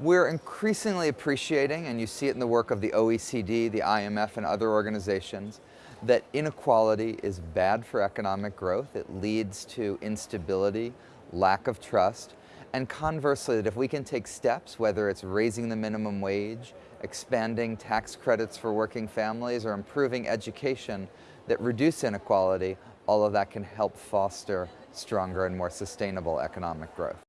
We're increasingly appreciating, and you see it in the work of the OECD, the IMF, and other organizations, that inequality is bad for economic growth. It leads to instability, lack of trust, and conversely, that if we can take steps, whether it's raising the minimum wage, expanding tax credits for working families, or improving education that reduce inequality, all of that can help foster stronger and more sustainable economic growth.